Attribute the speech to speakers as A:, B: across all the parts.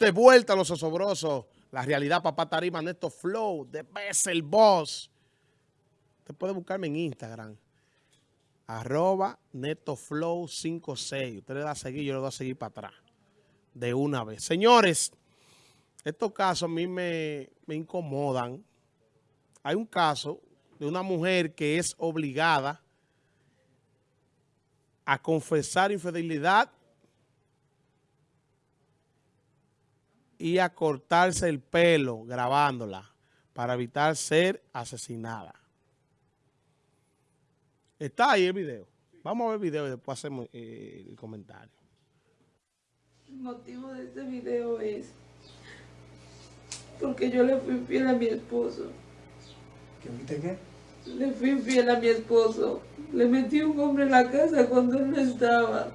A: de vuelta a los osobrosos. La realidad, papá Tarima, Neto Flow, de el Boss. Usted puede buscarme en Instagram. Arroba NetoFlow56. Usted le da a seguir, yo le doy a seguir para atrás. De una vez. Señores, estos casos a mí me, me incomodan. Hay un caso de una mujer que es obligada a confesar infidelidad y a cortarse el pelo grabándola para evitar ser asesinada. Está ahí el video. Vamos a ver el video y después hacemos eh, el comentario.
B: El motivo de este video es porque yo le fui infiel a mi esposo.
C: ¿Qué viste qué?
B: Le fui infiel a mi esposo. Le metí un hombre en la casa cuando él no estaba.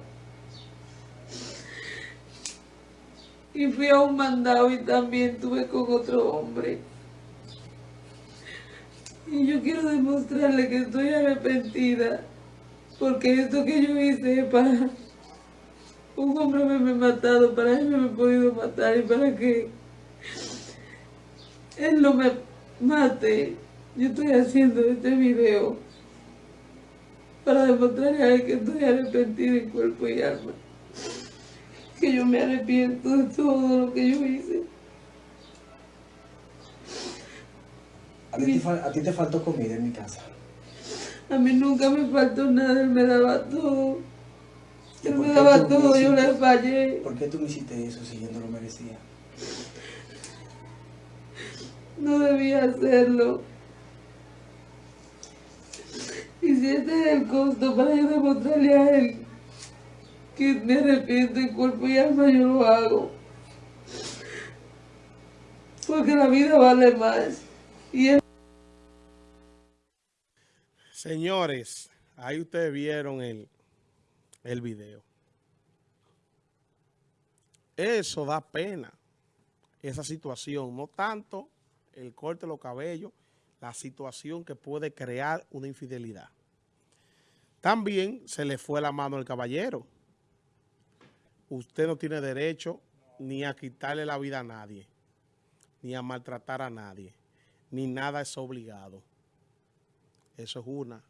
B: Y fui a un mandado y también tuve con otro hombre. Y yo quiero demostrarle que estoy arrepentida. Porque esto que yo hice para... Un hombre me, me ha matado, para él me ha podido matar y para que él no me mate. Yo estoy haciendo este video para demostrarle a él que estoy arrepentida en cuerpo y alma que yo me arrepiento de todo lo que yo hice.
C: ¿A ti, te, a ti te faltó comida en mi casa?
B: A mí nunca me faltó nada, él me daba todo. Él me daba todo, yo le fallé.
C: ¿Por qué tú me hiciste eso si yo no lo merecía?
B: No debía hacerlo. Y si este es el costo para yo demostrarle a él que me arrepiento en cuerpo y alma, yo lo hago. Porque la vida vale más. Y
A: Señores, ahí ustedes vieron el, el video. Eso da pena, esa situación. No tanto el corte de los cabellos, la situación que puede crear una infidelidad. También se le fue la mano al caballero usted no tiene derecho ni a quitarle la vida a nadie, ni a maltratar a nadie, ni nada es obligado. Eso es una.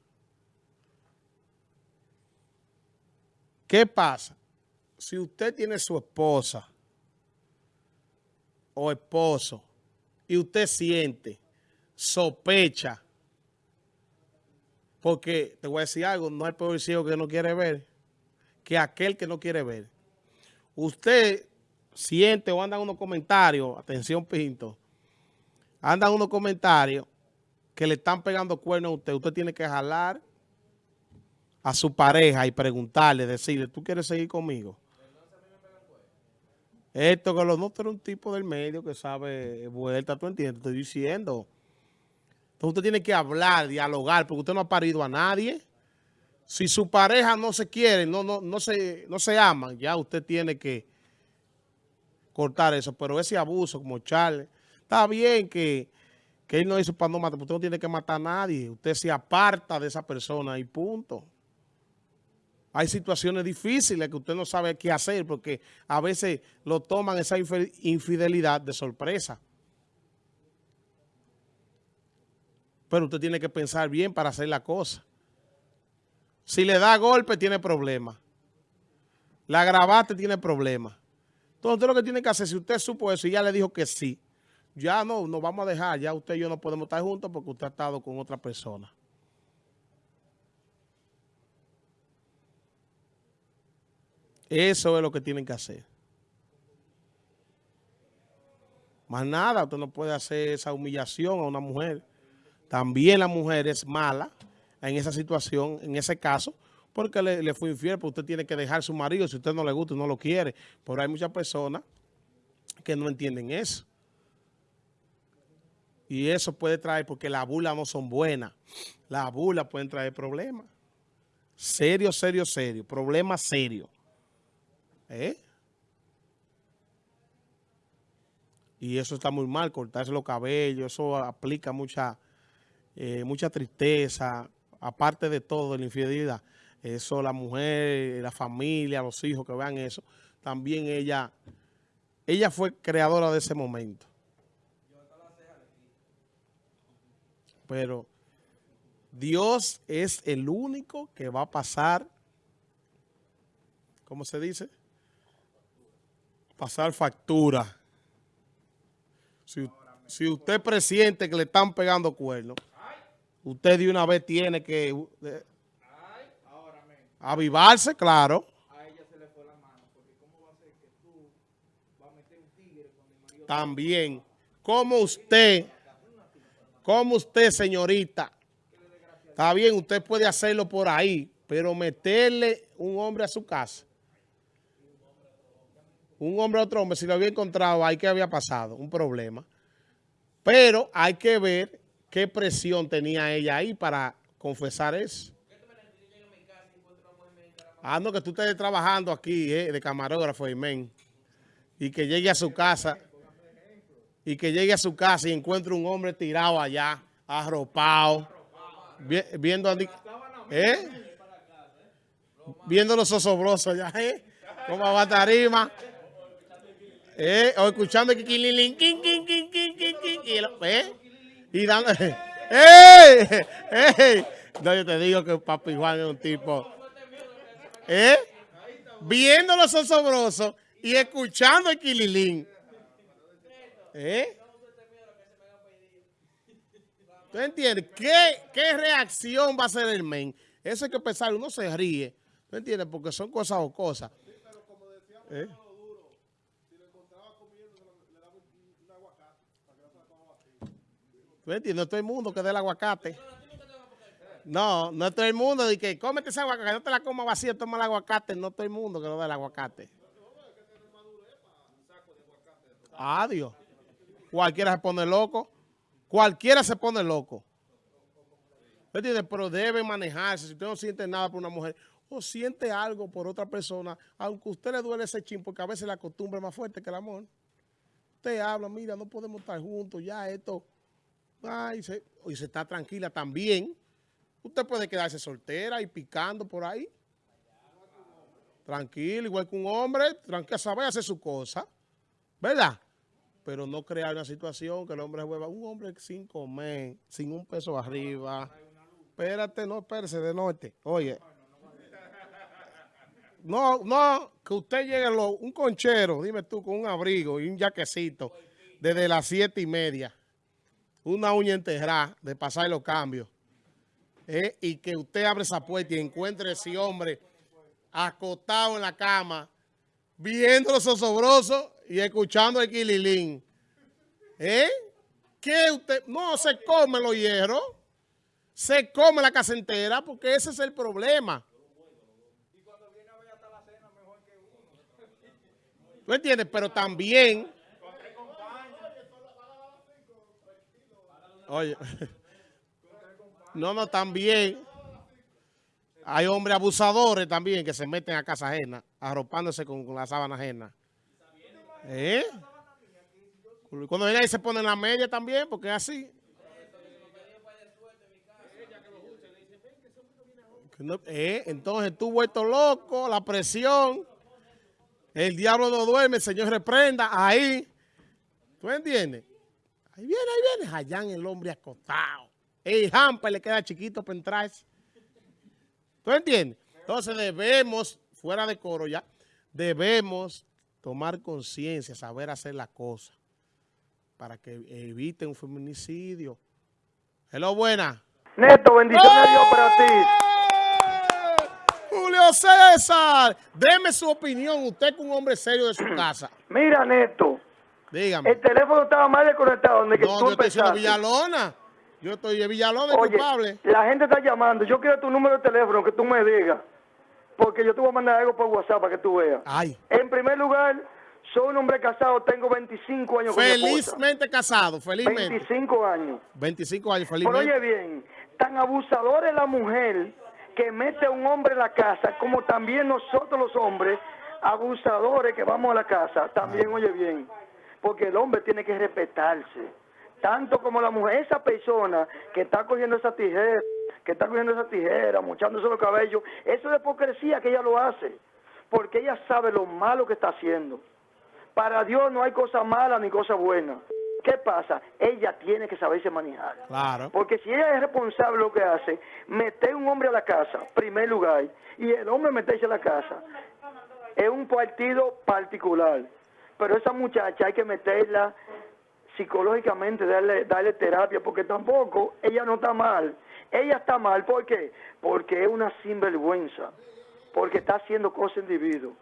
A: ¿Qué pasa? Si usted tiene su esposa o esposo y usted siente, sospecha, porque te voy a decir algo, no hay peor que no quiere ver que aquel que no quiere ver usted siente o andan unos comentarios, atención Pinto, andan unos comentarios que le están pegando cuernos a usted, usted tiene que jalar a su pareja y preguntarle, decirle, ¿tú quieres seguir conmigo? Esto que los no es un tipo del medio que sabe vuelta, ¿tú entiendes? Estoy diciendo. Entonces usted tiene que hablar, dialogar, porque usted no ha parido a nadie. Si su pareja no se quiere, no, no, no, se, no se aman, ya usted tiene que cortar eso. Pero ese abuso, como Charles, está bien que, él no hizo para no matar, usted no tiene que matar a nadie. Usted se aparta de esa persona y punto. Hay situaciones difíciles que usted no sabe qué hacer porque a veces lo toman esa infidelidad de sorpresa. Pero usted tiene que pensar bien para hacer la cosa. Si le da golpe, tiene problemas. La grabaste, tiene problemas. Entonces, lo que tiene que hacer, si usted supo eso y ya le dijo que sí, ya no, nos vamos a dejar, ya usted y yo no podemos estar juntos porque usted ha estado con otra persona. Eso es lo que tienen que hacer. Más nada, usted no puede hacer esa humillación a una mujer. También la mujer es mala en esa situación, en ese caso, porque le, fue infiel, porque usted tiene que dejar su marido si usted no le gusta y no lo quiere. Pero hay muchas personas que no entienden eso. Y eso puede traer, porque las burlas no son buenas. Las burlas pueden traer problemas. Serio, serio, serio. Problemas serios. ¿Eh? Y eso está muy mal, cortarse los cabellos, eso aplica mucha, eh, mucha tristeza, aparte de todo, de la infidelidad, eso la mujer, la familia, los hijos que vean eso, también ella ella fue creadora de ese momento. Pero Dios es el único que va a pasar, ¿cómo se dice? Pasar factura. Si, si usted presiente que le están pegando cuernos, usted de una vez tiene que eh, avivarse, claro. También, como usted, como usted, señorita, está bien, usted puede hacerlo por ahí, pero meterle un hombre a su casa, un hombre a otro hombre, si lo había encontrado ahí, ¿qué había pasado? Un problema. Pero hay que ver qué presión tenía ella ahí para confesar eso. Ah, no, que tú estés trabajando aquí, eh, de camarógrafo, men, y que llegue a su casa y que llegue a su casa y encuentre un hombre tirado allá, arropado, viendo ¿eh? viendo los osobrosos allá, ¿eh? Como a tarima, ¿eh? O escuchando que ¿eh? Y dando, ¡eh! ¡eh! No, yo te digo que Papi Juan es un tipo, ¿eh? Viendo los osobrosos y escuchando el quililín. ¿Eh? ¿Tú entiendes? ¿Qué, ¿Qué reacción va a hacer el men? Eso hay que pensar, uno se ríe. ¿Tú entiendes? Porque son cosas o cosas. ¿Eh? ¿Tú entiendes? No es todo el mundo que dé el aguacate. No, no es todo el mundo de que cómete ese aguacate, no te la comas vacía, toma el aguacate. No es todo el mundo que no dé el aguacate. Adiós. Cualquiera se pone loco. Cualquiera se pone loco. ¿Entiendes? Pero debe manejarse. Si usted no siente nada por una mujer o siente algo por otra persona, aunque a usted le duele ese chin, porque a veces la costumbre es más fuerte que el amor. Usted habla, mira, no podemos estar juntos, ya esto. Ay, se, y se está tranquila también. Usted puede quedarse soltera y picando por ahí. Tranquilo, igual que un hombre, tranquilo, sabe hacer su cosa. ¿Verdad? pero no crear una situación que el hombre vuelva, un hombre sin comer, sin un peso arriba. Espérate, no, espérese de norte. Oye. No, no, que usted llegue, lo, un conchero, dime tú, con un abrigo y un jaquecito desde las siete y media. Una uña enterrada de pasar los cambios. Eh, y que usted abre esa puerta y encuentre ese hombre acostado en la cama, viendo los osobrosos y escuchando el quililín. ¿Eh? ¿Qué usted? No, se come los hierros. Se come la casa entera porque ese es el problema. ¿Tú entiendes? Pero también... Oye, no, no, también hay hombres abusadores también que se meten a casa ajena, arropándose con, con la sábana ajena. ¿Eh? Cuando ahí se pone en la media también, porque es así. Eh, entonces tú vuelto loco, la presión, el diablo no duerme, el Señor reprenda, ahí, ¿tú entiendes? Ahí viene, ahí viene, allá en el hombre acostado. El hamper le queda chiquito para entrarse. ¿Tú entiendes? Entonces debemos, fuera de coro ya, debemos tomar conciencia, saber hacer la cosa para que evite un feminicidio. Hello, buena.
D: Neto, bendiciones de Dios para ti.
A: ¡Eh! Julio César, deme su opinión, usted que un hombre serio de su casa.
D: Mira, Neto.
A: Dígame.
D: El teléfono estaba mal desconectado. Donde
A: no, yo estoy diciendo Villalona. Yo estoy de Villalona,
D: Oye,
A: culpable.
D: la gente está llamando. Yo quiero tu número de teléfono, que tú me digas porque yo te voy a mandar algo por WhatsApp para que tú veas.
A: Ay.
D: En primer lugar, soy un hombre casado, tengo 25 años
A: Felizmente casado, felizmente.
D: 25 años.
A: 25 años, felizmente.
D: Pero oye bien, tan abusador es la mujer que mete a un hombre en la casa, como también nosotros los hombres, abusadores que vamos a la casa, también oye bien, porque el hombre tiene que respetarse, tanto como la mujer, esa persona que está cogiendo esa tijera, que está cogiendo esa tijera, mochándose los cabellos, eso es de hipocresía que ella lo hace, porque ella sabe lo malo que está haciendo. Para Dios no hay cosa mala ni cosa buena. ¿Qué pasa? Ella tiene que saberse manejar.
A: Claro.
D: Porque si ella es responsable de lo que hace, meter un hombre a la casa, primer lugar, y el hombre meterse a la casa, es un partido particular. Pero esa muchacha hay que meterla psicológicamente, darle, darle terapia, porque tampoco ella no está mal. Ella está mal, ¿por qué? Porque es una sinvergüenza, porque está haciendo cosas individuo.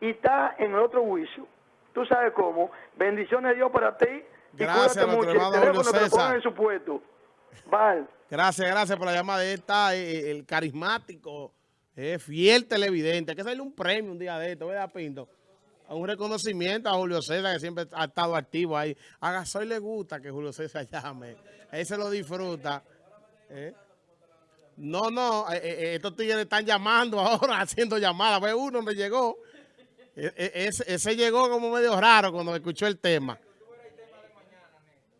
D: Y está en el otro juicio. Tú sabes cómo. Bendiciones de Dios para ti. Y
A: Gracias,
D: cuídate mucho. El teléfono te lo en su puesto.
A: Gracias, gracias por la llamada. Él está eh, el carismático, eh, fiel televidente. Hay que hacerle un premio un día de esto, ¿verdad, Pinto? Un reconocimiento a Julio César, que siempre ha estado activo ahí. A Gasoy le gusta que Julio César llame. Él se lo disfruta. ¿eh? No, no, eh, eh, estos tigres están llamando ahora, haciendo llamadas. Ve uno donde llegó. E- e- ese llegó como medio raro cuando escuchó el tema.